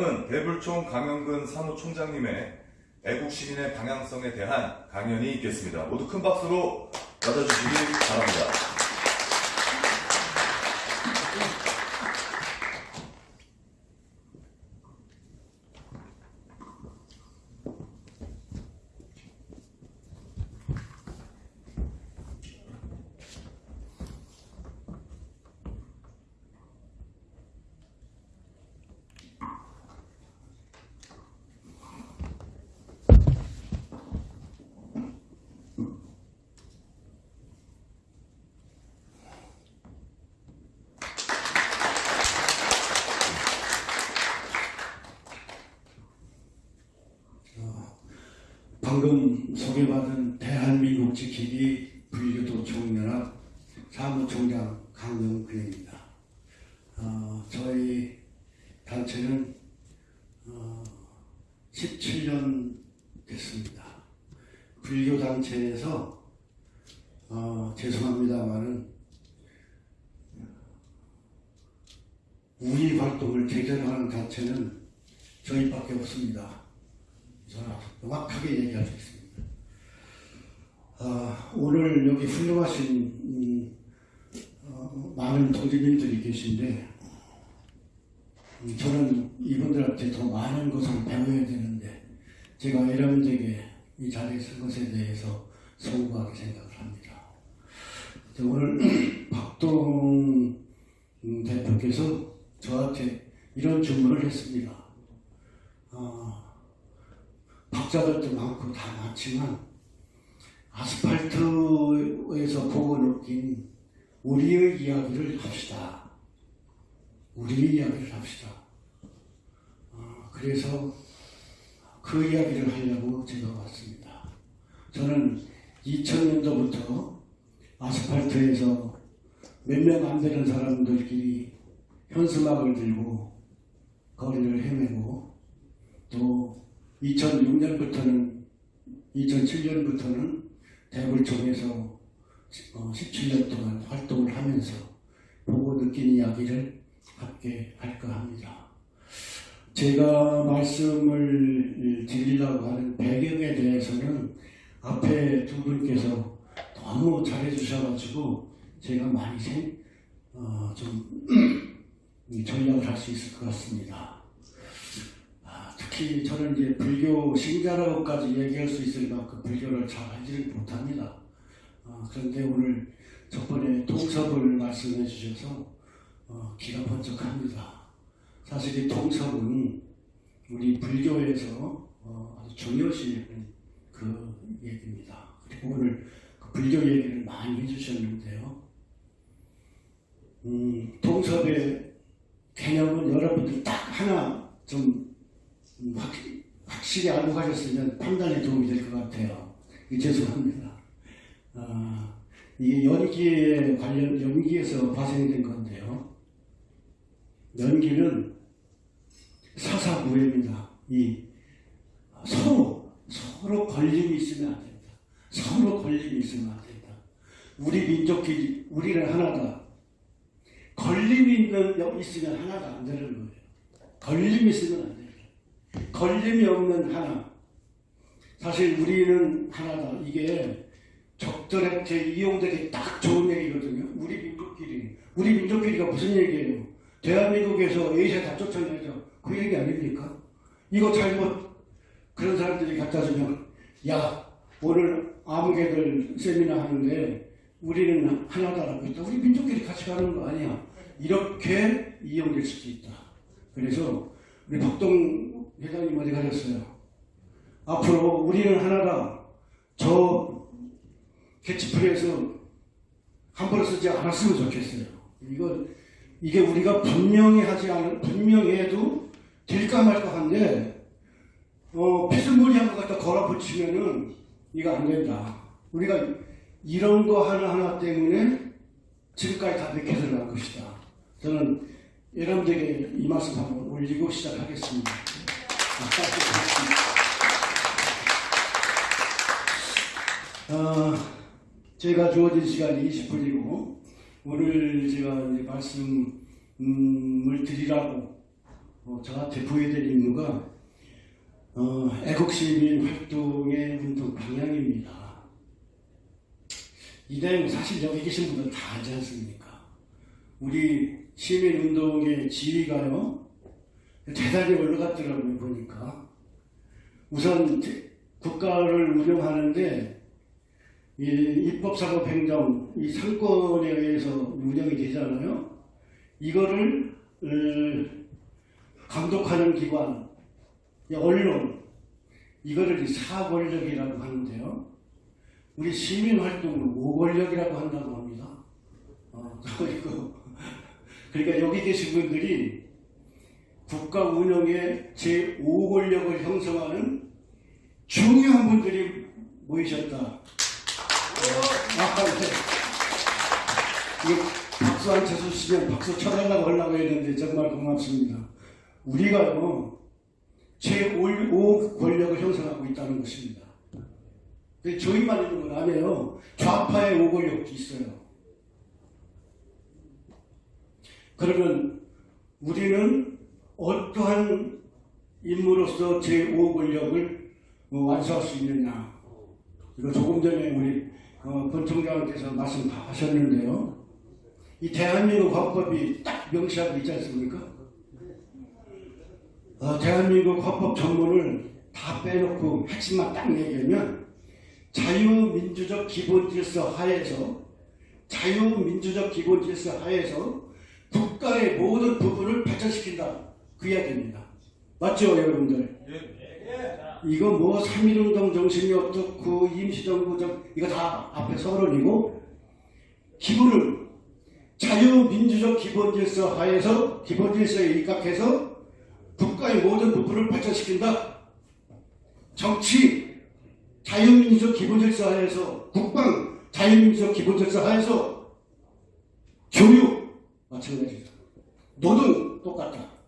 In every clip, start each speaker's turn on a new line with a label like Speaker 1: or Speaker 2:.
Speaker 1: 대불총 강영근 사무총장님의 애국 시민의 방향성에 대한 강연이 있겠습니다. 모두 큰 박수로 맞아주시기 바랍니다.
Speaker 2: 방금 소개받은 대한민국 지키기 불교도 총연합 사무총장 강영근입니다. 어, 저희 단체는 어, 17년 됐습니다. 불교 단체에서 어, 죄송합니다만은 우리 활동을 제대로 하는 단체는 저희밖에 없습니다. 저는 명확하게 얘기할 수 있습니다. 아, 오늘 여기 훌륭하신 음, 어, 많은 동지님들이 계신데 음, 저는 이분들한테 더 많은 것을 배워야 되는데 제가 여러분들에게 이 자리에 선 것에 대해서 소구하게 생각을 합니다. 자, 오늘 박동 음, 대표께서 저한테 이런 질문을 했습니다. 아, 박자들도 많고 다 많지만 아스팔트에서 보고 느낀 우리의 이야기를 합시다. 우리의 이야기를 합시다. 어, 그래서 그 이야기를 하려고 제가 왔습니다. 저는 2000년도부터 아스팔트에서 몇 명 안 되는 사람들끼리 현수막을 들고 거리를 헤매고 또 2006년부터는 2007년부터는 대불총에서 17년 동안 활동을 하면서 보고 느낀 이야기를 함께 할까 합니다. 제가 말씀을 드리려고 하는 배경에 대해서는 앞에 두 분께서 너무 잘해주셔가지고 제가 많이 생, 어, 좀 전략을 할 수 있을 것 같습니다. 특히 저는 이제 불교 신자라고까지 얘기할 수 있을 만큼 불교를 잘 알지를 못합니다. 어, 그런데 오늘 저번에 통섭을 말씀해 주셔서 어, 기가 번쩍합니다. 사실 이 통섭은 우리 불교에서 어, 아주 중요시 그 얘기입니다. 그리고 오늘 그 불교 얘기를 많이 해주셨는데요. 음, 통섭의 개념은 여러분들 딱 하나 좀 확, 확실히 알고 가셨으면 판단에 도움이 될 것 같아요. 죄송합니다. 아, 이게 연기에 관련, 연기에서 발생된 건데요. 연기는 사사구입니다. 이 서로, 서로 걸림이 있으면 안 된다. 서로 걸림이 있으면 안 된다. 우리 민족끼리, 우리는 하나다. 걸림이 있는, 있으면 하나가 안 되는 거예요. 걸림이 있으면 안 돼요. 걸림이 없는 하나. 사실 우리는 하나다. 이게 적들한테 이용되기 딱 좋은 얘기거든요. 우리 민족끼리. 우리 민족끼리가 무슨 얘기예요? 대한민국에서 에이세 다 쫓아내죠. 그 얘기 아닙니까? 이거 잘못 그런 사람들이 갖다 주면 야 오늘 아무개들 세미나 하는데 우리는 하나다라고 했다. 우리 민족끼리 같이 가는 거 아니야. 이렇게 이용될 수도 있다. 그래서 우리 박동 회장님 어디 가셨어요? 앞으로 우리는 하나다. 저 캐치프레이에서 함부로 쓰지 않았으면 좋겠어요. 이거 이게 우리가 분명히 하지 않은 분명히 해도 될까 말까 한데 어, 피스무리한 것 갖다 걸어 붙이면은 이거 안 된다. 우리가 이런 거 하나하나 때문에 지금까지 다 맥혀서 간 것이다. 저는 여러분들에게 이 말씀 한번 올리고 시작하겠습니다. 어, 제가 주어진 시간이 20분이고 오늘 제가 말씀을 드리라고 어, 저한테 부여된 임무가 어, 애국시민 활동의 운동 방향입니다. 이 내용 사실 여기 계신 분들 다 알지 않습니까? 우리 시민운동의 지위가요, 대단히 올라갔더라고요, 보니까. 우선 대- 국가를 운영하는데, 이 입법사고 행정, 이 상권에 의해서 운영이 되잖아요. 이거를, 어, 감독하는 기관, 이 언론, 이거를 이 사권력이라고 하는데요. 우리 시민활동을 오권력이라고 한다고 합니다. 어, 그러니까 여기 계신 분들이 국가 운영의 제5권력을 형성하는 중요한 분들이 모이셨다. 이제 이거 박수 한차 주시면 박수 쳐달라고 하려고 했는데 정말 고맙습니다. 우리가요 제5 권력을 형성하고 있다는 것입니다. 근데 저희만 있는 건 아니에요. 좌파의 5권력도 있어요. 그러면 우리는 어떠한 인물로서 제5 권력을 어, 완수할 수 있느냐. 이거 조금 전에 우리 어, 권 총장께서 말씀 다 하셨는데요. 이 대한민국 헌법이 딱 명시하고 있지 않습니까? 어, 대한민국 헌법 전문을 다 빼놓고 핵심만 딱 얘기하면 자유민주적 기본질서 하에서 자유민주적 기본질서 하에서 국가의 모든 부분을 발전시킨다. 그 이야기입니다. 맞죠, 여러분들? 이거 뭐 3.1운동 정신이 어떻고 임시정부 정 이거 다 앞에 서론이고 기본은 자유민주적 기본질서 하에서 기본질서에 입각해서 국가의 모든 부분을 발전시킨다. 정치 자유민주적 기본질서 하에서 국방 자유민주적 기본질서 하에서 교육 마찬가지다. 노동 똑같다.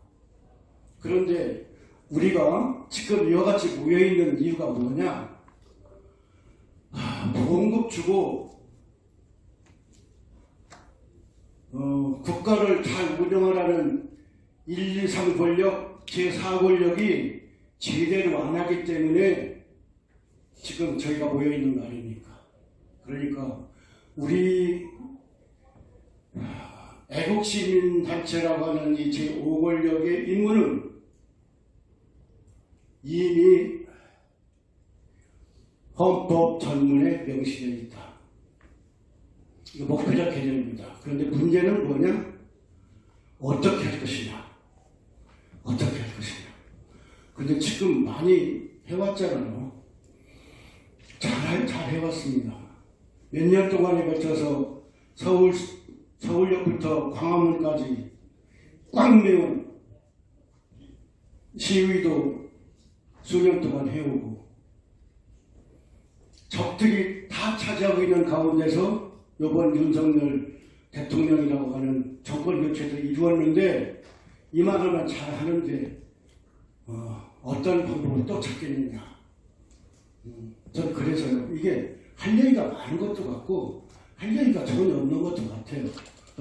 Speaker 2: 그런데 우리가 지금 이와 같이 모여있는 이유가 뭐냐? 하, 보험급 주고 어, 국가를 잘 운영하라는 1, 2, 3 권력, 제4 권력이 제대로 안 하기 때문에 지금 저희가 모여 있는 거 아닙니까? 그러니까 우리 하, 애국시민 단체라고 하는 이 제5 권력의 임무는 이미 헌법 전문에 명시되어 있다. 이거 목표적 개념입니다. 그런데 문제는 뭐냐? 어떻게 할 것이냐? 어떻게 할 것이냐? 근데 지금 많이 해왔잖아요. 잘, 잘 해왔습니다. 몇 년 동안에 걸쳐서 서울, 서울역부터 광화문까지 꽉 메운 시위도 수년 동안 해오고 적들이 다 차지하고 있는 가운데서 이번 윤석열 대통령이라고 하는 정권 교체도 이루었는데 이만하면 잘 하는데 어, 떤 방법을 또 찾겠느냐. 음, 전 그래서요. 이게 할 얘기가 많은 것도 같고 할 얘기가 전혀 없는 것도 같아요.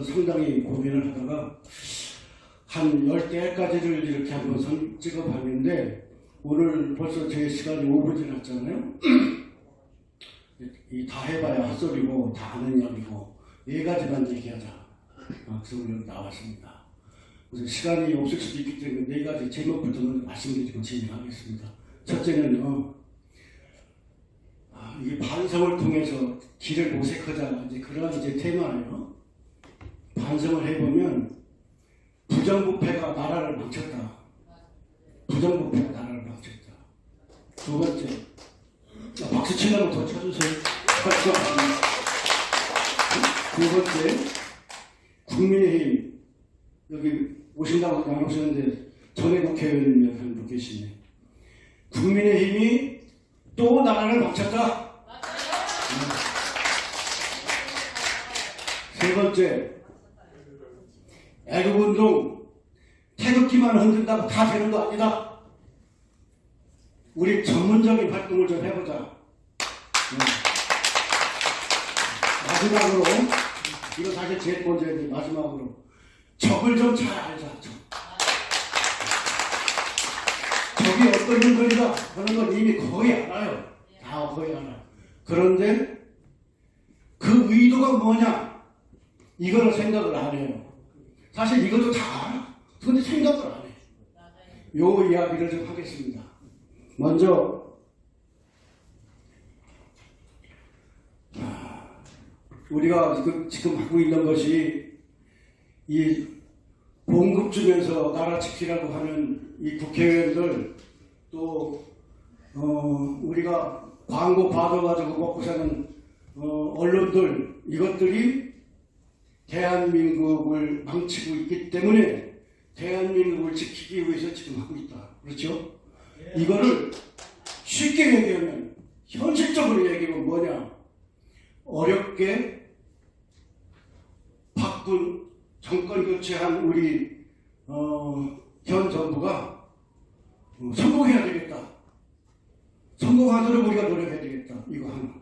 Speaker 2: 상당히 고민을 하다가 한 열대까지를 이렇게 한번 선 찍어봤는데 오늘 벌써 제 시간이 5분 지났잖아요. 이 다 해봐야 헛소리고 다 아는 이야기고 네 가지만 얘기하자. 아, 그래서 오늘 나왔습니다. 그래서 시간이 없을 수도 있기 때문에 네 가지 제목부터 먼저 말씀드리고 진행하겠습니다. 첫째는요. 아, 이게 반성을 통해서 길을 모색하자 이제 그런 이제 테마예요. 반성을 해보면 부정부패가 나라를 망쳤다. 부정부패가 나라를. 두 번째, 자, 박수 치려면 더 쳐주세요. 두 번째, 국민의힘 여기 오신다고 나오셨는데 전에 국회의원 몇분 분 계시네. 국민의힘이 또 나라를 망쳤다. 세 번째, 애국운동 태극기만 흔든다고 다 되는 거 아니다. 우리 전문적인 활동을 좀 해보자. 네. 마지막으로 이거 사실 제일 먼저인데 마지막으로 적을 좀 잘 알자. 적. 저게 어떤 인물이다 하는 걸 이미 거의 알아요. 다 거의 알아. 그런데 그 의도가 뭐냐? 이거를 생각을 안 해요. 사실 이것도 다 알아. 근데 생각을 안 해. 요 이야기를 좀 하겠습니다. 먼저 아, 우리가 지금, 하고 있는 것이 이 봉급 주면서 나라 지키라고 하는 이 국회의원들 또 어, 우리가 광고 받아가지고 먹고 사는 어, 언론들 이것들이 대한민국을 망치고 있기 때문에 대한민국을 지키기 위해서 지금 하고 있다. 그렇죠? 이거를 쉽게 얘기하면 현실적으로 얘기하면 뭐냐? 어렵게 바꾼 정권 교체한 우리 어, 현 정부가 어, 성공해야 되겠다. 성공하도록 우리가 노력해야 되겠다. 이거 하나.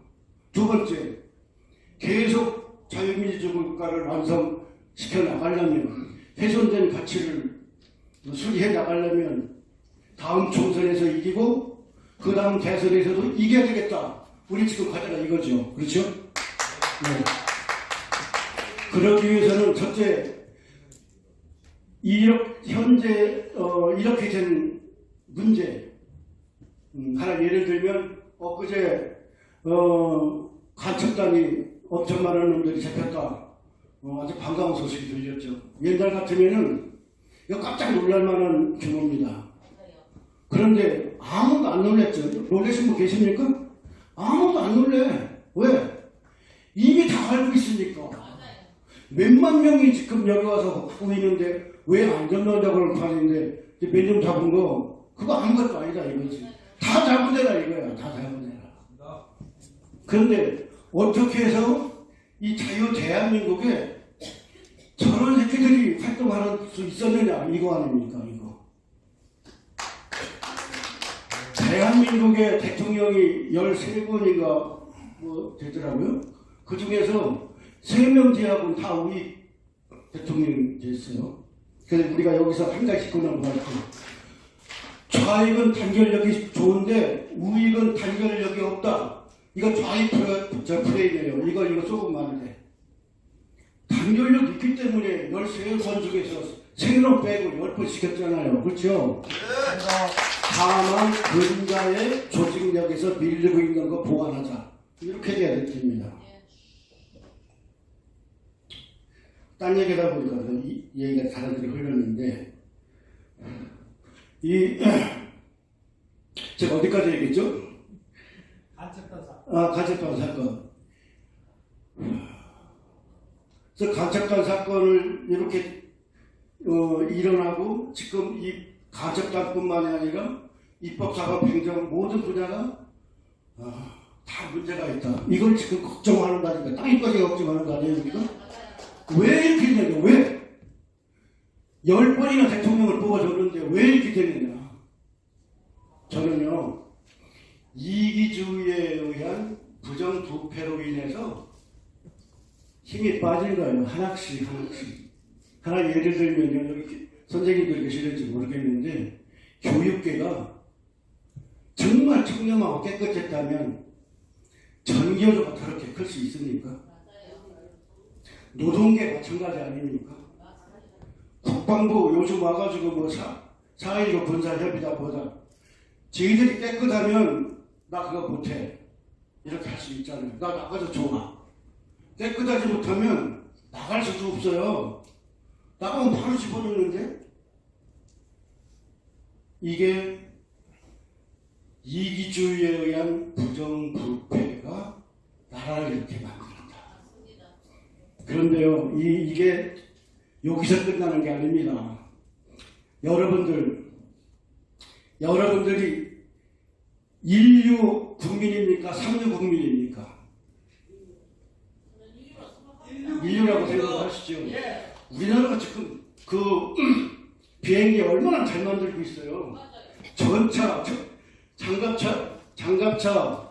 Speaker 2: 두 번째, 계속 자유민주주의 국가를 완성시켜 나가려면 훼손된 가치를 수리해 나가려면 다음 총선에서 이기고 그 다음 대선에서도 이겨야 되겠다. 우리 지금 과제가 이거죠. 그렇죠? 네. 그러기 위해서는 첫째, 이렇게 현재 어, 이렇게 된 문제 음, 하나 예를 들면 엊그제 어, 간첩단이 엄청 많은 놈들이 잡혔다. 어, 아주 반가운 소식이 들렸죠. 옛날 같으면은 깜짝 놀랄 만한 규모입니다. 그런데 아무도 안 놀랬죠. 놀라신 분 계십니까? 아무도 안 놀래. 왜? 이미 다 알고 있으니까. 몇만 명이 지금 여기 와서 하고 있는데 왜 안 잡는다고 그러는 판인데 몇년 잡은 거 그거 아무것도 아니다 이거지. 다 데라 이거야. 다 데라. 그런데 어떻게 해서 이 자유 대한민국에 저런 새끼들이 활동할 수 있었느냐 이거 아닙니까 이거. 대한민국의 대통령이 13번인가 뭐 되더라고요. 그 중에서 3명 제하고는 다 우리 대통령이 됐어요. 그래서 우리가 여기서 한 가지 짚고 넘어갈게요. 좌익은 단결력이 좋은데 우익은 단결력이 없다. 이거 좌익 프레임이에요. 이거 이거 조금 많은데. 단결력 있기 때문에 13번 중에서 3명 빼고 10번 시켰잖아요. 그렇죠? 다만 근자의 조직력에서 밀리고 있는 거 보완하자. 이렇게 돼야 됩니다. 딴 얘기다 보니까 이 얘기가 다른 데로 흘렀는데 이 제가 어디까지 얘기했죠?
Speaker 3: 간첩단 사
Speaker 2: 아, 간첩단 사건. 그래서 간첩단 사건을 이렇게 어, 일어나고 지금 이 간첩단뿐만이 아니라 입법 사법 행정 모든 분야가 아, 다 문제가 있다. 이걸 지금 걱정하는다니까 땅이까지 걱정하는 거 아니에요, 우리가? 왜 이렇게 되냐? 왜? 열 번이나 대통령을 뽑아줬는데 왜 이렇게 되느냐? 저는요, 이기주의에 의한 부정부패로 인해서 힘이 빠진 거예요. 하나씩, 하나씩. 하나 예를 들면요, 여기 선생님들 계시는지 모르겠는데, 교육계가 정말 청렴하고 깨끗했다면 전교조가 저렇게 클 수 있습니까? 노동계 마찬가지 아닙니까? 국방부 요즘 와가지고 뭐 사, 4.15 군사협의다 보다 저희들이 깨끗하면 나 그거 못해. 이렇게 할 수 있잖아요. 나 나가서 좋아 깨끗하지 못하면 나갈 수도 없어요. 나가면 바로 집어넣는데 이게 이기주의에 의한 부정부패가 나라를 이렇게 만들었다 그런데요, 이, 이게 여기서 끝나는 게 아닙니다. 여러분들, 여러분들이 인류 국민입니까? 삼류 국민입니까? 인류라고 생각하시죠? 우리나라가 지금 그 비행기 얼마나 잘 만들고 있어요. 전차, 저- 장갑차, 장갑차,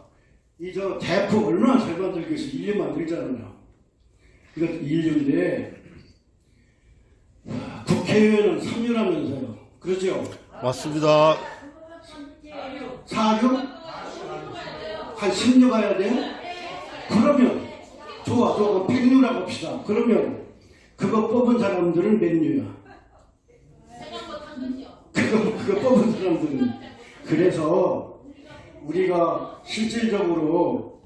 Speaker 2: 이 저 대포 얼마나 잘 만들고 있어. 인류 만들잖아요. 이것 인류인데 국회의원은 3류라면서요. 그렇죠?
Speaker 4: 맞습니다.
Speaker 2: 4, 6? 한 10류 가야 돼요? 그러면 좋아 좋아 100류라고 합시다. 그러면 그거 뽑은 사람들은 몇 류야? 그거, 그거 뽑은 사람들은 그래서 우리가 실질적으로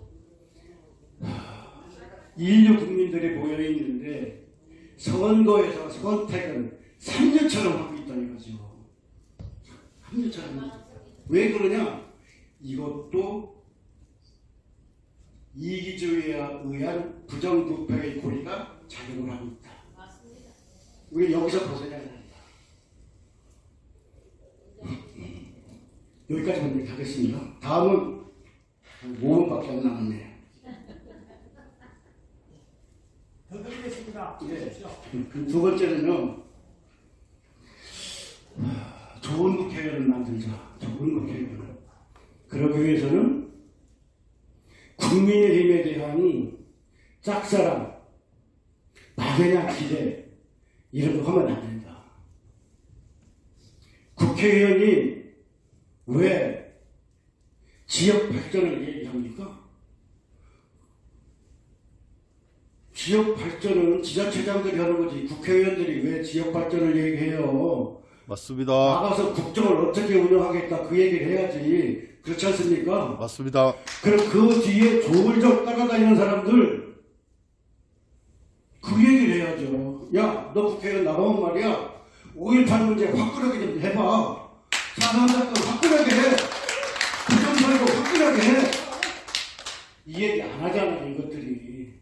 Speaker 2: 인류 국민들이 모여 있는데 선거에서 선택은 3년처럼 하고 있다는 거죠. 3년처럼. 왜 그러냐? 이것도 이기주의에 의한 부정부패의 고리가 작용을 하고 있다. 우리 여기서 벗어나야 된다. 여기까지만 얘기하겠습니다. 다음은 5분밖에 안 남았네요.
Speaker 3: 더 드리겠습니다.
Speaker 2: 예.
Speaker 3: 주십시오.
Speaker 2: 그두 번째는요. 하, 좋은 국회의원을 만들자. 좋은 국회의원을. 그러기 위해서는 국민의힘에 대한 짝사랑, 막연한 기대 이런 거 하면 안 된다. 국회의원이 왜 지역 발전을 얘기합니까? 지역 발전은 지자체장들이 하는 거지 국회의원들이 왜 지역 발전을 얘기해요?
Speaker 4: 맞습니다.
Speaker 2: 나가서 국정을 어떻게 운영하겠다 그 얘기를 해야지 그렇지 않습니까?
Speaker 4: 맞습니다.
Speaker 2: 그럼 그 뒤에 조물적 따라다니는 사람들 그 얘기를 해야죠. 야, 너 국회의원 나가면 말이야. 5.18 문제 화끈하게 좀 해봐. 사상 사건 화끈하게 해. 부정선거 화끈하게 해. 이 얘기 안 하잖아요, 이것들이.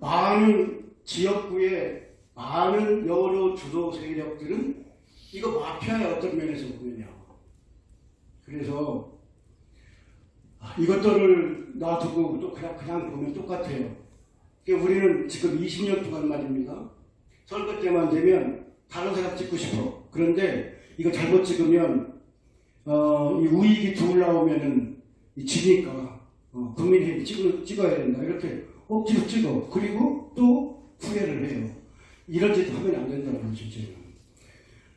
Speaker 2: 많은 지역구에 많은 여러 주도 세력들은 이거 마피아의 어떤 면에서 보면요. 그래서 아, 이것들을 놔두고 또 그냥 그냥 보면 똑같아요. 우리는 지금 20년 동안 말입니다. 선거 때만 되면 다른 사람 찍고 싶어. 그런데 이거 잘못 찍으면 어, 이 우익이 둘 나오면은 이 지니까 어, 국민의힘 찍어, 찍어야 된다. 이렇게 억지로 찍어. 그리고 또 후회를 해요. 이런 짓 하면 안 된다는 거죠, 이제는.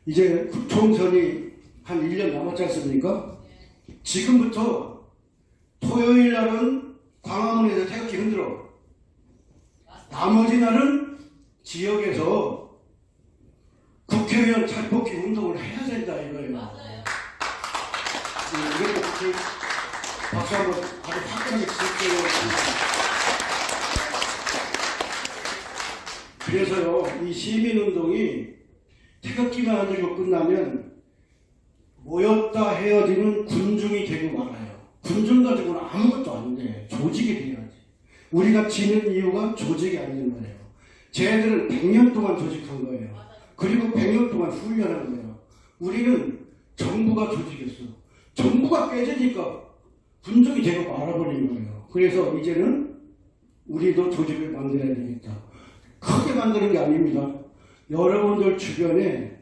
Speaker 2: 이제 총선이 한 1년 남았지 않습니까? 지금부터 토요일 날은 광화문에서 태극기 흔들어. 나머지 날은 지역에서 국회의원 탈뽑기 운동을 해야 된다 이거예요. 네, 이것도 국회 박수 한번 아주 화끈하게 칠게요. 그래서요, 이 시민운동이 태극기만 흔들고 끝나면 모였다 헤어지는 군중이 되고 말아요. 군중 가지고는 아무것도 안 돼. 조직이 돼야지. 우리가 지는 이유가 조직이 아닌 거예요. 쟤들은 100년 동안 조직한 거예요. 그리고 100년 동안 훈련한 거예요. 우리는 정부가 조직이었어. 정부가 깨지니까 군중이 되고 말아버린 거예요. 그래서 이제는 우리도 조직을 만들어야 되겠다. 크게 만드는 게 아닙니다. 여러분들 주변에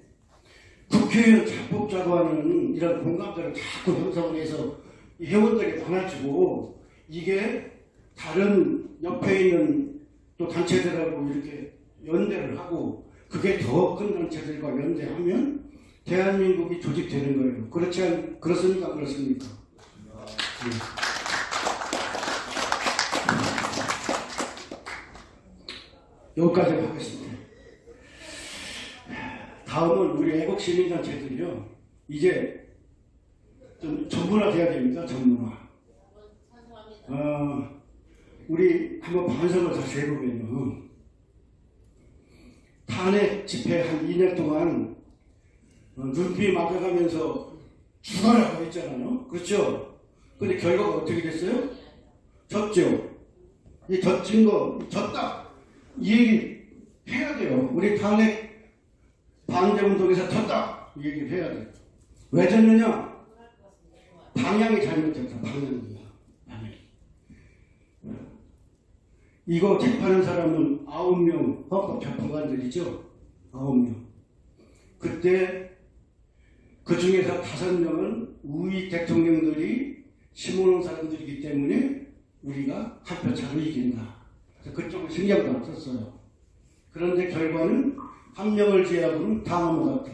Speaker 2: 국회의원 잘 뽑자고 하는 이런 공감대를 자꾸 형성을 해서 이 회원들이 많아지고 이게 다른 옆에 있는 또 단체들하고 이렇게 연대를 하고 그게 더 큰 단체들과 연대하면 대한민국이 조직되는 거예요. 그렇지 않, 그렇습니까? 안 그렇습니까? 네. 여기까지 하겠습니다. 다음은 우리 애국 시민단체들이요. 이제 좀 전문화 돼야 됩니다. 전문화. 어, 우리 한번 반성을 다시 해보면요. 탄핵 집회 한 2년 동안 어, 눈비 막아가면서 죽어라고 했잖아요. 그렇죠? 근데 결과가 어떻게 됐어요? 졌죠? 이 졌진 거, 졌다! 이 얘기 해야 돼요. 우리 탄핵 반대운동에서 졌다! 이 얘기를 해야 돼요. 왜 졌느냐? 방향이 잘못됐다. 방향이. 이거 재판한 사람은 아홉 명 헌법 재판관들이죠. 아홉 명. 그때 그 중에서 다섯 명은 우익 대통령들이 심어놓은 사람들이기 때문에 우리가 한표 차로 이긴다. 그쪽은 신경도 안 썼어요. 그런데 결과는 한 명을 제외하고는 다 넘어갔다.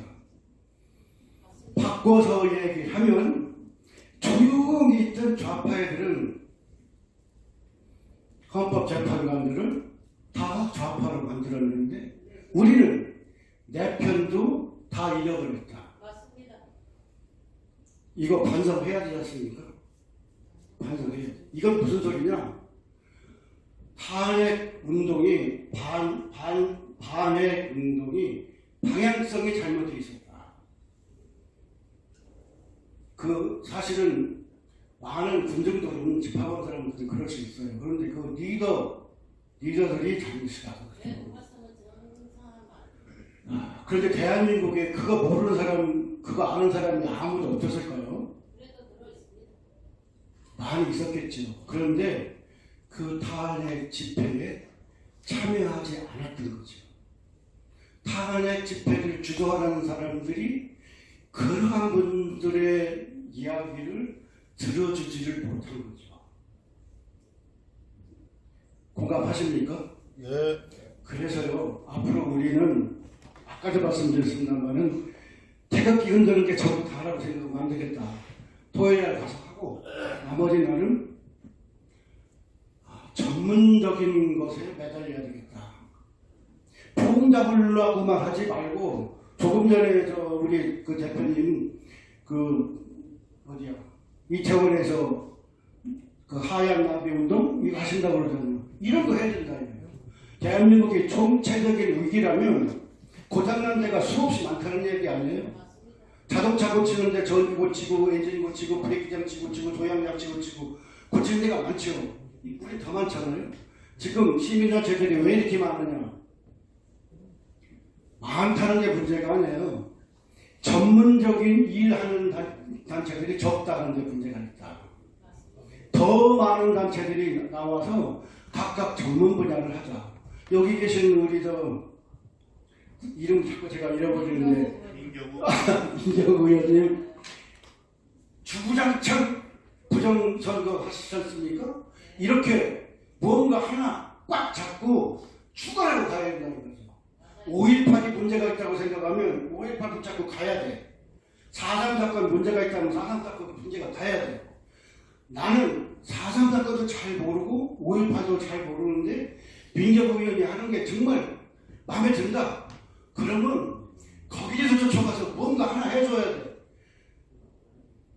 Speaker 2: 바꿔서 얘기하면 조용히 있던 좌파애들은 헌법재판관들은 다 좌파로 만들었는데 우리는 내 편도 다 잃어버렸다.
Speaker 4: 맞습니다.
Speaker 2: 이거 반성해야 되지 않습니까? 반성해야 돼. 이건 무슨 소리냐? 탄핵 운동이 반, 반, 반핵 운동이 방향성이 잘못되어 있었다. 그 사실은 많은 군중들은 집합한 사람들은 그럴 수 있어요. 그런데 그 리더, 리더들이 잘못이다.
Speaker 4: 네.
Speaker 2: 아, 그런데 대한민국에 그거 모르는 사람, 그거 아는 사람이 아무도 없었을까요? 많이 있었겠죠. 그런데 그 탄핵 집회에 참여하지 않았던 거죠. 탄핵 집회를 주도하는 사람들이 그러한 분들의 이야기를 들어주지를 못한 거죠. 공감하십니까?
Speaker 5: 예.
Speaker 2: 그래서요, 앞으로 우리는, 아까도 말씀드렸습니다만은, 태극기 흔드는 게 전부 다라고 생각하면 안 되겠다. 토요일 날 가서 하고, 나머지 날은 아, 전문적인 것에 매달려야 되겠다. 봉 잡으려고만 하지 말고, 조금 전에 저 우리 그 대표님, 그, 어디야, 이태원에서 그 하얀 나비 운동? 이거 하신다고 그러잖아요. 이런 거 해야 된다, 이거예요. 대한민국의 총체적인 위기라면 고장난 데가 수없이 많다는 얘기 아니에요? 자동차 고치는데 전기 고치고 엔진 고치고 브레이크 장치 고치고 조향 장치 고치고 고치는 데가 많죠. 우리 더 많잖아요. 지금 시민단체들이 왜 이렇게 많으냐? 많다는 게 문제가 아니에요. 전문적인 일하는 단- 단체들이 적다는 게 문제가 있다. 더 많은 단체들이 나와서 각각 전문 분야를 하자. 여기 계신 우리 저 이름 자꾸 제가 잃어버리는데
Speaker 5: 민경우.
Speaker 2: 이재호 의원님 주구장창 부정선거 하시지 않습니까? 이렇게 뭔가 하나 꽉 잡고 추가하고 가야 된다는 거죠. 5.18이 문제가 있다고 생각하면 5.18 붙잡고 가야 돼. 4.3 사건 문제가 있다면 4.3 사건 문제가 가야 돼. 나는 4.3 사건도 잘 모르고 5.18도 잘 모르는데 민정 의원이 하는 게 정말 마음에 든다. 그러면 거기에서 쫓아가서 뭔가 하나 해줘야 돼.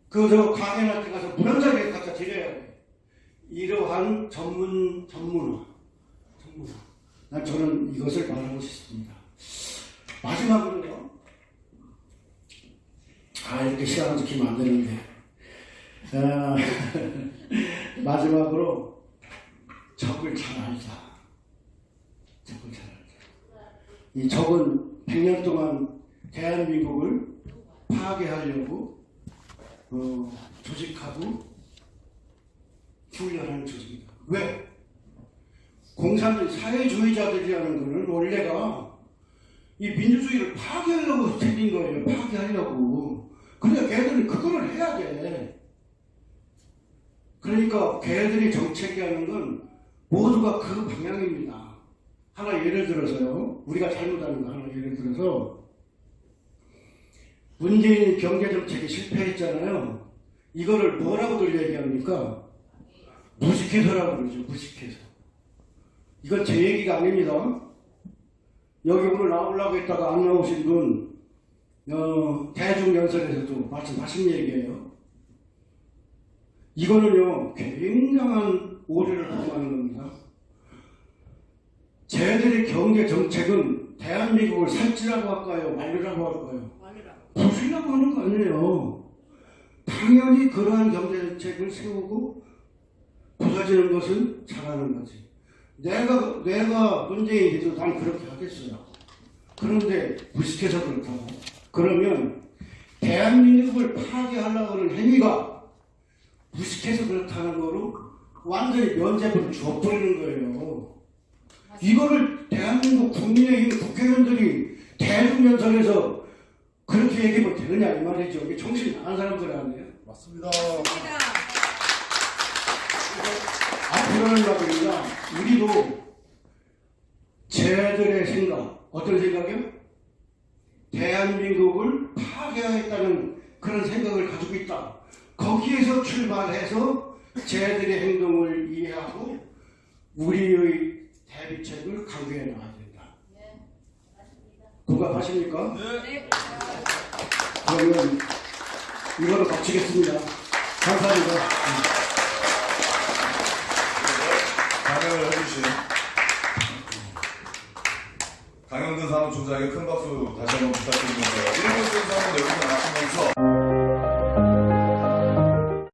Speaker 2: 그저 강연할 때 가서 문헌자리에 갖다 드려야 돼. 이러한 전문 전문화, 전문화. 난 저는 이것을 말하고 싶습니다. 마지막으로요. 아 이렇게 시간을 지키면 안 되는데. 아, 마지막으로 적을 잘 알자. 적을 잘 알자. 이 적은 100년 동안 대한민국을 파괴하려고 어, 조직하고 훈련하는 조직이다. 왜? 공산주의 사회주의자들이라는 것은 원래가 이 민주주의를 파괴하려고 생긴 거예요. 파괴하려고. 그러니까 걔들은 그거를 해야 돼. 그러니까 걔들이 정책이라는 건 모두가 그 방향입니다. 하나 예를 들어서요. 우리가 잘못하는 거 하나 예를 들어서 문재인 경제정책이 실패했잖아요. 이거를 뭐라고들 얘기합니까? 무식해서라고 그러죠. 무식해서. 이건 제 얘기가 아닙니다. 여기 오늘 나오려고 했다가 안 나오신 분, 어, 대중연설에서도 말씀하신 얘기예요. 이거는요, 굉장한 오류를 범하는 겁니다. 쟤들의 경제 정책은 대한민국을 살찌라고 할까요? 말리라고 할까요? 부수려고 하는 거 아니에요. 당연히 그러한 경제 정책을 세우고 부서지는 것은 잘하는 거지. 내가 내가 문재인이 돼도 난 그렇게 하겠어요. 그런데 무식해서 그렇다고. 그러면 대한민국을 파괴하려고 하는 행위가 무식해서 그렇다는 거로 완전히 면죄부를 줘버리는 거예요. 이거를 대한민국 국민의힘 국회의원들이 대중연설에서 그렇게 얘기하면 되느냐 이 말이죠. 이게 정신 나간 사람들 아니에요.
Speaker 5: 맞습니다.
Speaker 4: 맞습니다.
Speaker 2: 앞으로는 말입니다. 우리도 쟤들의 생각, 어떤 생각이요? 대한민국을 파괴하겠다는 그런 생각을 가지고 있다. 거기에서 출발해서 쟤들의 행동을 이해하고 우리의 대비책을 강구해 나가야 된다.
Speaker 4: 네, 맞습니다.
Speaker 2: 공감하십니까?
Speaker 4: 네,
Speaker 2: 그러면 이거로 마치겠습니다. 감사합니다.
Speaker 1: 강연을 해주신 강영근 사무총장에게 큰 박수 다시 한번 부탁드리면서 1분 순서는 여기서 마치면서